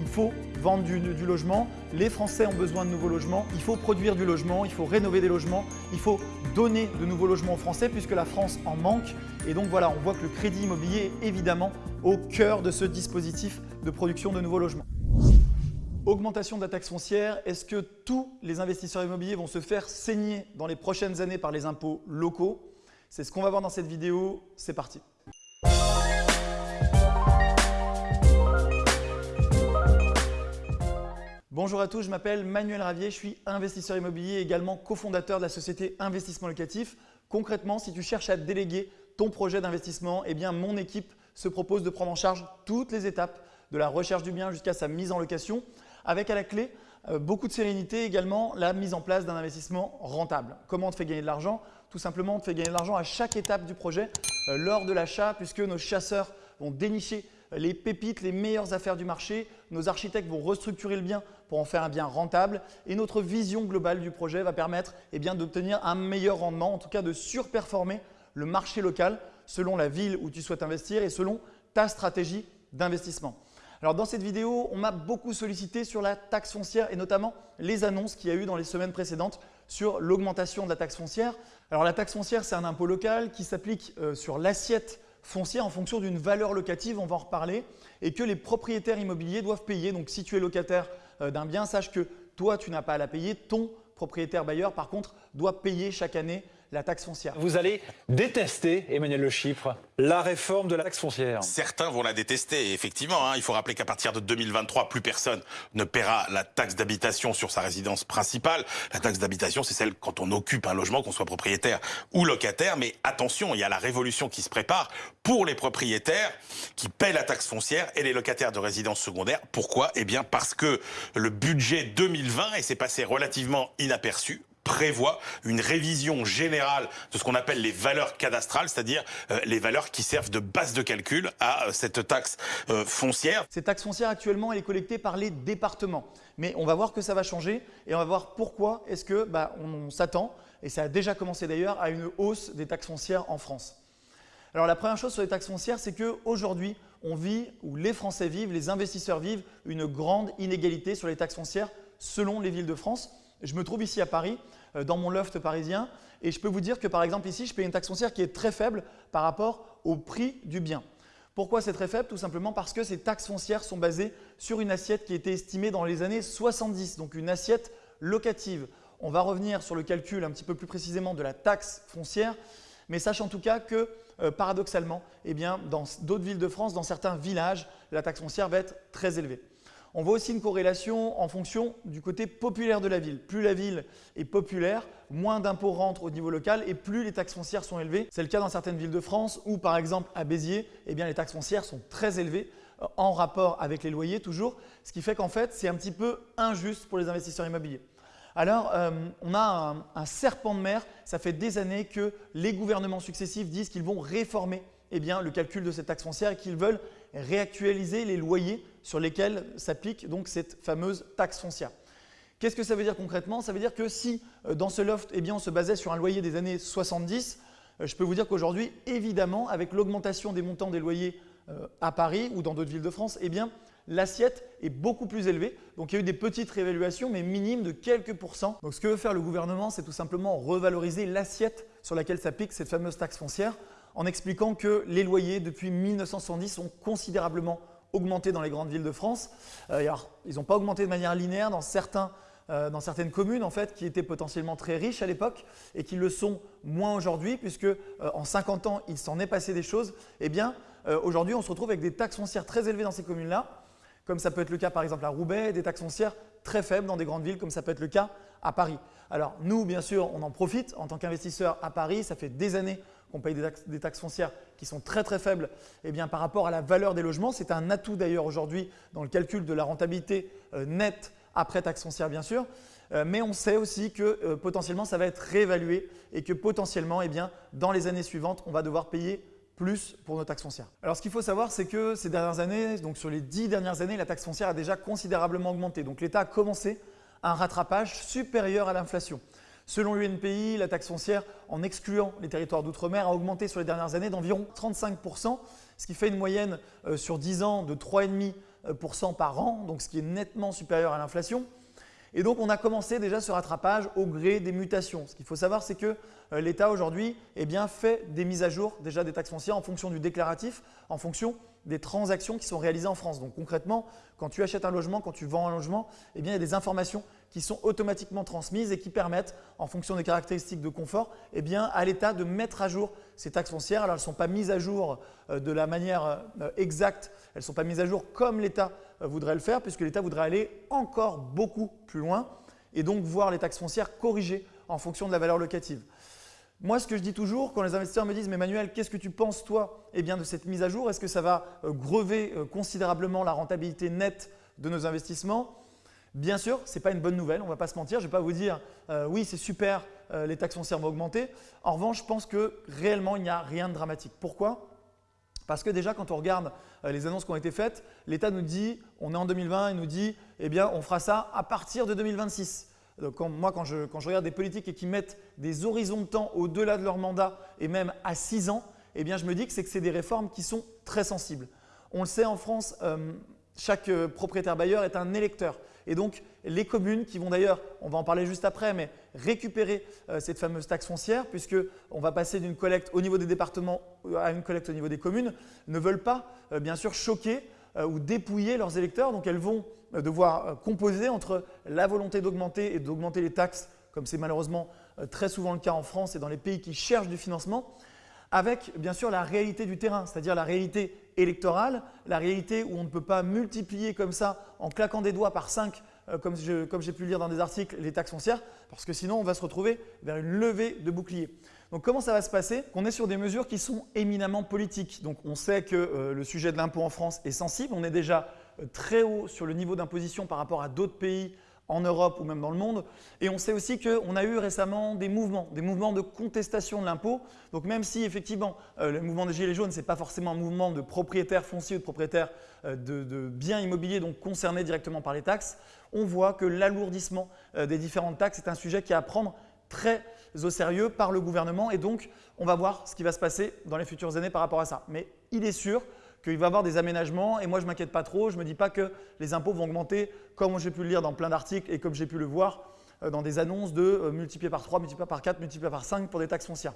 il faut vendre du, logement, les Français ont besoin de nouveaux logements, il faut produire du logement, il faut rénover des logements, il faut donner de nouveaux logements aux Français puisque la France en manque. Et donc voilà, on voit que le crédit immobilier est évidemment au cœur de ce dispositif de production de nouveaux logements. Augmentation de la taxe foncière, est-ce que tous les investisseurs immobiliers vont se faire saigner dans les prochaines années par les impôts locaux? C'est ce qu'on va voir dans cette vidéo, c'est parti Bonjour à tous, je m'appelle Manuel Ravier, je suis investisseur immobilier et également cofondateur de la société Investissement Locatif. Concrètement, si tu cherches à déléguer ton projet d'investissement, eh mon équipe se propose de prendre en charge toutes les étapes de la recherche du bien jusqu'à sa mise en location avec à la clé euh, beaucoup de sérénité également la mise en place d'un investissement rentable. Comment on te fait gagner de l'argent? Tout simplement, on te fait gagner de l'argent à chaque étape du projet euh, lors de l'achat puisque nos chasseurs vont dénicher les pépites, les meilleures affaires du marché. Nos architectes vont restructurer le bien pour en faire un bien rentable et notre vision globale du projet va permettre eh d'obtenir un meilleur rendement, en tout cas de surperformer le marché local selon la ville où tu souhaites investir et selon ta stratégie d'investissement. Alors dans cette vidéo, on m'a beaucoup sollicité sur la taxe foncière et notamment les annonces qu'il y a eu dans les semaines précédentes sur l'augmentation de la taxe foncière. Alors la taxe foncière, c'est un impôt local qui s'applique euh, sur l'assiette foncière en fonction d'une valeur locative, on va en reparler, et que les propriétaires immobiliers doivent payer. Donc si tu es locataire d'un bien, sache que toi, tu n'as pas à la payer, ton propriétaire bailleur, par contre, doit payer chaque année la taxe foncière. Vous allez détester, Emmanuel Le Chiffre, la réforme de la taxe foncière. Certains vont la détester, effectivement. Hein, il faut rappeler qu'à partir de 2023, plus personne ne paiera la taxe d'habitation sur sa résidence principale. La taxe d'habitation, c'est celle quand on occupe un logement, qu'on soit propriétaire ou locataire. Mais attention, il y a la révolution qui se prépare pour les propriétaires qui paient la taxe foncière et les locataires de résidence secondaire. Pourquoi? Eh bien parce que le budget 2020, et c'est passé relativement inaperçu, prévoit une révision générale de ce qu'on appelle les valeurs cadastrales, c'est-à-dire euh, les valeurs qui servent de base de calcul à euh, cette taxe euh, foncière. Cette taxe foncière actuellement, elle est collectée par les départements. Mais on va voir que ça va changer et on va voir pourquoi est-ce que bah, on, s'attend, et ça a déjà commencé d'ailleurs, à une hausse des taxes foncières en France. Alors la première chose sur les taxes foncières, c'est qu'aujourd'hui, on vit, ou les Français vivent, les investisseurs vivent, une grande inégalité sur les taxes foncières selon les villes de France. Je me trouve ici à Paris, euh, dans mon loft parisien, et je peux vous dire que par exemple ici, je paye une taxe foncière qui est très faible par rapport au prix du bien. Pourquoi c'est très faible? Tout simplement parce que ces taxes foncières sont basées sur une assiette qui a été estimée dans les années 70, donc une assiette locative. On va revenir sur le calcul un petit peu plus précisément de la taxe foncière, mais sache en tout cas que euh, paradoxalement, eh dans d'autres villes de France, dans certains villages, la taxe foncière va être très élevée. On voit aussi une corrélation en fonction du côté populaire de la ville. Plus la ville est populaire, moins d'impôts rentrent au niveau local et plus les taxes foncières sont élevées. C'est le cas dans certaines villes de France où par exemple à Béziers, eh les taxes foncières sont très élevées euh, en rapport avec les loyers toujours, ce qui fait qu'en fait c'est un petit peu injuste pour les investisseurs immobiliers. Alors, euh, on a un, serpent de mer. Ça fait des années que les gouvernements successifs disent qu'ils vont réformer eh le calcul de cette taxe foncière et qu'ils veulent réactualiser les loyers sur lesquels s'applique donc cette fameuse taxe foncière. Qu'est-ce que ça veut dire concrètement? Ça veut dire que si euh, dans ce loft, eh on se basait sur un loyer des années 70, euh, je peux vous dire qu'aujourd'hui, évidemment, avec l'augmentation des montants des loyers à Paris ou dans d'autres villes de France, eh bien, l'assiette est beaucoup plus élevée. Donc il y a eu des petites réévaluations, mais minimes de quelques pourcents. Donc ce que veut faire le gouvernement, c'est tout simplement revaloriser l'assiette sur laquelle s'applique cette fameuse taxe foncière en expliquant que les loyers depuis 1970 ont considérablement augmenté dans les grandes villes de France. Euh, alors, ils n'ont pas augmenté de manière linéaire dans, certains, euh, dans certaines communes en fait, qui étaient potentiellement très riches à l'époque et qui le sont moins aujourd'hui puisque euh, en 50 ans, il s'en est passé des choses. Eh bien, aujourd'hui, on se retrouve avec des taxes foncières très élevées dans ces communes-là comme ça peut être le cas par exemple à Roubaix, des taxes foncières très faibles dans des grandes villes comme ça peut être le cas à Paris. Alors nous, bien sûr, on en profite en tant qu'investisseur à Paris. Ça fait des années qu'on paye des taxes, foncières qui sont très très faibles eh bien, par rapport à la valeur des logements. C'est un atout d'ailleurs aujourd'hui dans le calcul de la rentabilité euh, nette après taxes foncières bien sûr. Euh, mais on sait aussi que euh, potentiellement ça va être réévalué et que potentiellement eh dans les années suivantes, on va devoir payer plus pour nos taxes foncières. Alors ce qu'il faut savoir, c'est que ces dernières années, donc sur les dix dernières années, la taxe foncière a déjà considérablement augmenté. Donc l'État a commencé un rattrapage supérieur à l'inflation. Selon l'UNPI, la taxe foncière, en excluant les territoires d'outre-mer, a augmenté sur les dernières années d'environ 35%, ce qui fait une moyenne euh, sur 10 ans de 3,5% par an, donc ce qui est nettement supérieur à l'inflation. Et donc on a commencé déjà ce rattrapage au gré des mutations. Ce qu'il faut savoir, c'est que euh, l'État aujourd'hui eh fait des mises à jour déjà des taxes foncières en fonction du déclaratif, en fonction des transactions qui sont réalisées en France. Donc concrètement, quand tu achètes un logement, quand tu vends un logement, eh bien, il y a des informations qui sont automatiquement transmises et qui permettent, en fonction des caractéristiques de confort, eh bien, à l'État de mettre à jour ces taxes foncières. Alors elles ne sont pas mises à jour euh, de la manière euh, exacte, elles ne sont pas mises à jour comme l'État euh, voudrait le faire, puisque l'État voudrait aller encore beaucoup plus loin et donc voir les taxes foncières corrigées en fonction de la valeur locative. Moi, ce que je dis toujours, quand les investisseurs me disent « Mais Manuel, qu'est-ce que tu penses, toi, eh bien, de cette mise à jour? Est-ce que ça va grever considérablement la rentabilité nette de nos investissements ?» Bien sûr, ce n'est pas une bonne nouvelle, on ne va pas se mentir. Je ne vais pas vous dire Oui, c'est super, les taxes foncières vont augmenter ». En revanche, je pense que réellement, il n'y a rien de dramatique. Pourquoi? Parce que déjà, quand on regarde euh, les annonces qui ont été faites, l'État nous dit, on est en 2020, il nous dit, eh bien, on fera ça à partir de 2026. Donc, moi, quand je, regarde des politiques et qui mettent des horizons de temps au-delà de leur mandat et même à 6 ans, eh bien, je me dis que c'est que c'est des réformes qui sont très sensibles. On le sait en France, euh, chaque euh, propriétaire bailleur est un électeur. Et donc, les communes qui vont d'ailleurs, on va en parler juste après, mais récupérer euh, cette fameuse taxe foncière, puisqu'on va passer d'une collecte au niveau des départements euh, à une collecte au niveau des communes, ne veulent pas, bien sûr, choquer ou dépouiller leurs électeurs. Donc, elles vont devoir composer entre la volonté d'augmenter et d'augmenter les taxes, comme c'est malheureusement très souvent le cas en France et dans les pays qui cherchent du financement, avec bien sûr la réalité du terrain, c'est-à-dire la réalité électorale, la réalité où on ne peut pas multiplier comme ça en claquant des doigts par 5 euh, comme j'ai pu lire dans des articles, les taxes foncières, parce que sinon on va se retrouver vers une levée de bouclier. Donc comment ça va se passer? On est sur des mesures qui sont éminemment politiques. Donc on sait que euh, le sujet de l'impôt en France est sensible, on est déjà euh, très haut sur le niveau d'imposition par rapport à d'autres pays en Europe ou même dans le monde. Et on sait aussi qu'on a eu récemment des mouvements, des mouvements de contestation de l'impôt. Donc même si effectivement euh, le mouvement des Gilets jaunes, ce n'est pas forcément un mouvement de propriétaires fonciers ou de propriétaires euh, de, biens immobiliers donc concernés directement par les taxes, on voit que l'alourdissement euh, des différentes taxes est un sujet qui est à prendre très au sérieux par le gouvernement et donc on va voir ce qui va se passer dans les futures années par rapport à ça. Mais il est sûr qu'il va y avoir des aménagements et moi je ne m'inquiète pas trop, je ne me dis pas que les impôts vont augmenter comme j'ai pu le lire dans plein d'articles et comme j'ai pu le voir euh, dans des annonces de euh, multiplier par 3, multiplier par 4, multiplier par 5 pour des taxes foncières.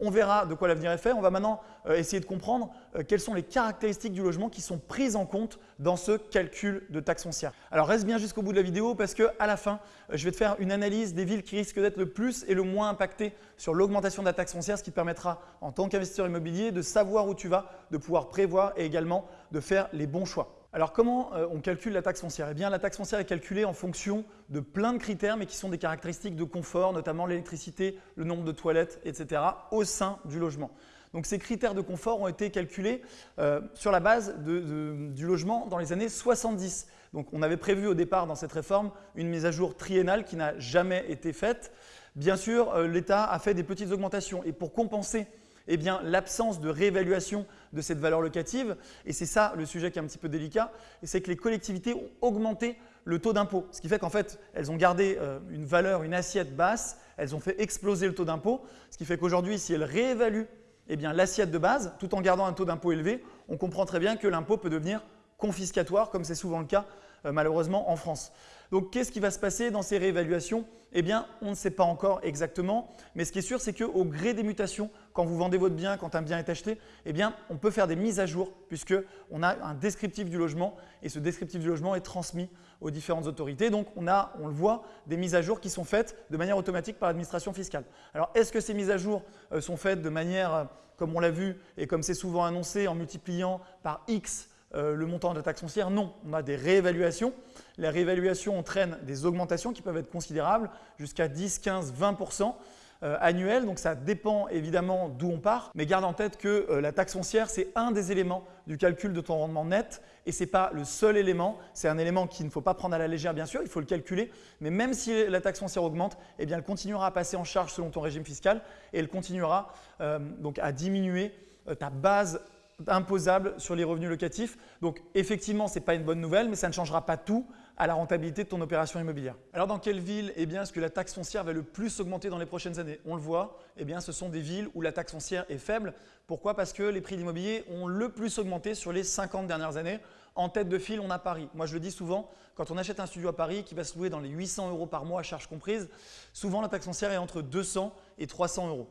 On verra de quoi l'avenir est fait. On va maintenant euh, essayer de comprendre euh, quelles sont les caractéristiques du logement qui sont prises en compte dans ce calcul de taxe foncière. Alors reste bien jusqu'au bout de la vidéo parce qu'à la fin, euh, je vais te faire une analyse des villes qui risquent d'être le plus et le moins impactées sur l'augmentation de la taxe foncière, ce qui te permettra en tant qu'investisseur immobilier de savoir où tu vas, de pouvoir prévoir et également de faire les bons choix. Alors comment euh, on calcule la taxe foncière? Eh bien la taxe foncière est calculée en fonction de plein de critères mais qui sont des caractéristiques de confort, notamment l'électricité, le nombre de toilettes, etc. au sein du logement. Donc ces critères de confort ont été calculés euh, sur la base du logement dans les années 70. Donc on avait prévu au départ dans cette réforme une mise à jour triennale qui n'a jamais été faite. Bien sûr, euh, l'État a fait des petites augmentations et pour compenser eh bien, l'absence de réévaluation de cette valeur locative, et c'est ça le sujet qui est un petit peu délicat, c'est que les collectivités ont augmenté le taux d'impôt, ce qui fait qu'en fait, elles ont gardé euh, une valeur, une assiette basse, elles ont fait exploser le taux d'impôt, ce qui fait qu'aujourd'hui, si elles réévaluent eh l'assiette de base, tout en gardant un taux d'impôt élevé, on comprend très bien que l'impôt peut devenir confiscatoire, comme c'est souvent le cas euh, malheureusement en France. Donc qu'est-ce qui va se passer dans ces réévaluations? Eh bien, on ne sait pas encore exactement, mais ce qui est sûr, c'est qu'au gré des mutations, quand vous vendez votre bien, quand un bien est acheté, eh bien, on peut faire des mises à jour puisqu'on a un descriptif du logement et ce descriptif du logement est transmis aux différentes autorités. Donc, on a, on le voit, des mises à jour qui sont faites de manière automatique par l'administration fiscale. Alors, est-ce que ces mises à jour euh, sont faites de manière, euh, comme on l'a vu et comme c'est souvent annoncé, en multipliant par X euh, le montant de la taxe foncière Non, on a des réévaluations. Les réévaluations entraînent des augmentations qui peuvent être considérables, jusqu'à 10, 15, 20% annuels. Donc ça dépend évidemment d'où on part, mais garde en tête que euh, la taxe foncière, c'est un des éléments du calcul de ton rendement net et ce n'est pas le seul élément. C'est un élément qu'il ne faut pas prendre à la légère, bien sûr, il faut le calculer. Mais même si la taxe foncière augmente, eh elle continuera à passer en charge selon ton régime fiscal et elle continuera euh, donc à diminuer ta base imposable sur les revenus locatifs. Donc effectivement, ce n'est pas une bonne nouvelle, mais ça ne changera pas tout à la rentabilité de ton opération immobilière. Alors dans quelle ville eh est-ce que la taxe foncière va le plus augmenter dans les prochaines années? On le voit, eh bien, ce sont des villes où la taxe foncière est faible. Pourquoi? Parce que les prix de l'immobilier ont le plus augmenté sur les 50 dernières années En tête de file, on a Paris. Moi, je le dis souvent, quand on achète un studio à Paris qui va se louer dans les 800 euros par mois, à charge comprise, souvent la taxe foncière est entre 200 et 300 euros.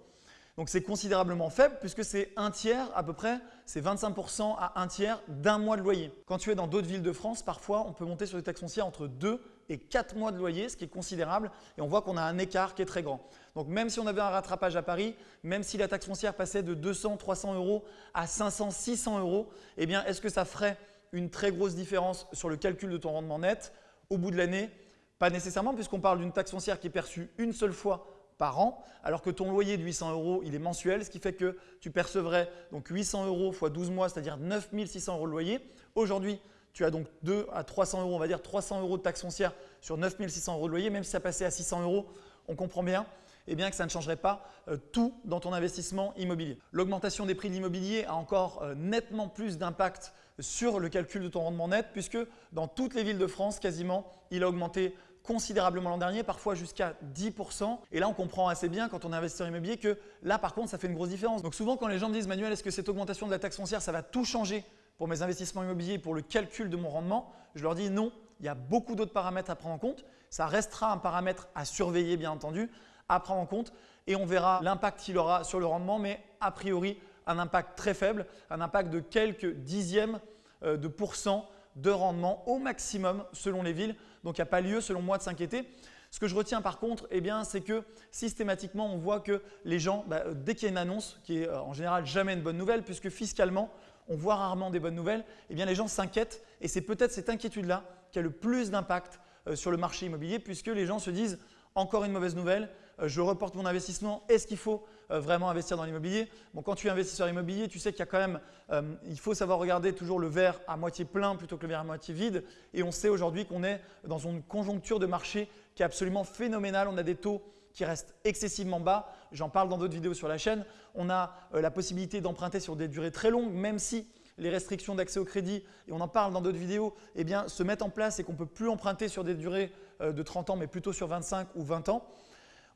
Donc c'est considérablement faible puisque c'est un tiers à peu près, c'est 25% à un tiers d'un mois de loyer. Quand tu es dans d'autres villes de France, parfois on peut monter sur des taxes foncières entre 2 et 4 mois de loyer, ce qui est considérable et on voit qu'on a un écart qui est très grand. Donc même si on avait un rattrapage à Paris, même si la taxe foncière passait de 200, 300 euros à 500, 600 euros, eh bien est-ce que ça ferait une très grosse différence sur le calcul de ton rendement net? Au bout de l'année Pas nécessairement puisqu'on parle d'une taxe foncière qui est perçue une seule fois par an, alors que ton loyer de 800 euros, il est mensuel, ce qui fait que tu percevrais donc 800 euros x 12 mois, c'est-à-dire 9600 euros de loyer. Aujourd'hui, tu as donc 2 à 300 euros, on va dire 300 euros de taxe foncière sur 9600 euros de loyer, même si ça passait à 600 euros, on comprend bien eh bien que ça ne changerait pas euh, tout dans ton investissement immobilier. L'augmentation des prix de l'immobilier a encore euh, nettement plus d'impact sur le calcul de ton rendement net puisque dans toutes les villes de France, quasiment, il a augmenté considérablement l'an dernier, parfois jusqu'à 10%. Et là, on comprend assez bien quand on est investisseur immobilier que là, par contre, ça fait une grosse différence. Donc souvent, quand les gens me disent « Manuel, est-ce que cette augmentation de la taxe foncière, ça va tout changer pour mes investissements immobiliers, pour le calcul de mon rendement ?» Je leur dis non, il y a beaucoup d'autres paramètres à prendre en compte. Ça restera un paramètre à surveiller, bien entendu, à prendre en compte et on verra l'impact qu'il aura sur le rendement, mais a priori, un impact très faible, un impact de quelques dixièmes euh, de pourcent de rendement au maximum selon les villes. Donc, il n'y a pas lieu, selon moi, de s'inquiéter. Ce que je retiens par contre, eh c'est que systématiquement, on voit que les gens, bah, dès qu'il y a une annonce, qui est euh, en général jamais une bonne nouvelle, puisque fiscalement, on voit rarement des bonnes nouvelles, eh les gens s'inquiètent et c'est peut-être cette inquiétude-là qui a le plus d'impact euh, sur le marché immobilier, puisque les gens se disent encore une mauvaise nouvelle, euh, je reporte mon investissement, est-ce qu'il faut euh, vraiment investir dans l'immobilier bon, Quand tu es investisseur immobilier, tu sais qu'il y a quand même, euh, il faut savoir regarder toujours le verre à moitié plein plutôt que le verre à moitié vide. Et on sait aujourd'hui qu'on est dans une conjoncture de marché qui est absolument phénoménale. On a des taux qui restent excessivement bas. J'en parle dans d'autres vidéos sur la chaîne. On a la possibilité d'emprunter sur des durées très longues, même si les restrictions d'accès au crédit, et on en parle dans d'autres vidéos, eh bien, se mettent en place et qu'on ne peut plus emprunter sur des durées de 30 ans, mais plutôt sur 25 ou 20 ans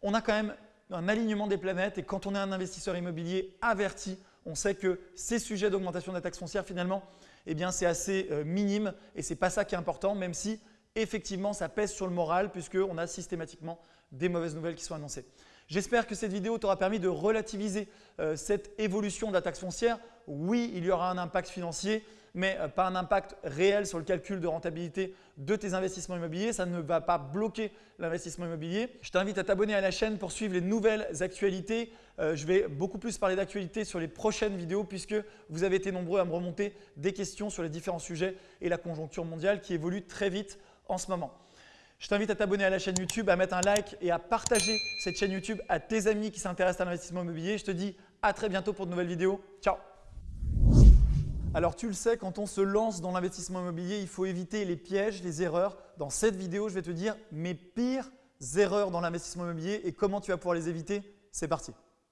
on a quand même un alignement des planètes et quand on est un investisseur immobilier averti, on sait que ces sujets d'augmentation de la taxe foncière finalement, eh c'est assez euh, minime et ce n'est pas ça qui est important même si effectivement ça pèse sur le moral puisqu'on a systématiquement des mauvaises nouvelles qui sont annoncées. J'espère que cette vidéo t'aura permis de relativiser euh, cette évolution de la taxe foncière. Oui, il y aura un impact financier, mais euh, pas un impact réel sur le calcul de rentabilité de tes investissements immobiliers. Ça ne va pas bloquer l'investissement immobilier. Je t'invite à t'abonner à la chaîne pour suivre les nouvelles actualités. Euh, je vais beaucoup plus parler d'actualités sur les prochaines vidéos puisque vous avez été nombreux à me remonter des questions sur les différents sujets et la conjoncture mondiale qui évolue très vite en ce moment. Je t'invite à t'abonner à la chaîne YouTube, à mettre un like et à partager cette chaîne YouTube à tes amis qui s'intéressent à l'investissement immobilier. Je te dis à très bientôt pour de nouvelles vidéos. Ciao alors tu le sais, quand on se lance dans l'investissement immobilier, il faut éviter les pièges, les erreurs. Dans cette vidéo, je vais te dire mes pires erreurs dans l'investissement immobilier et comment tu vas pouvoir les éviter. C'est parti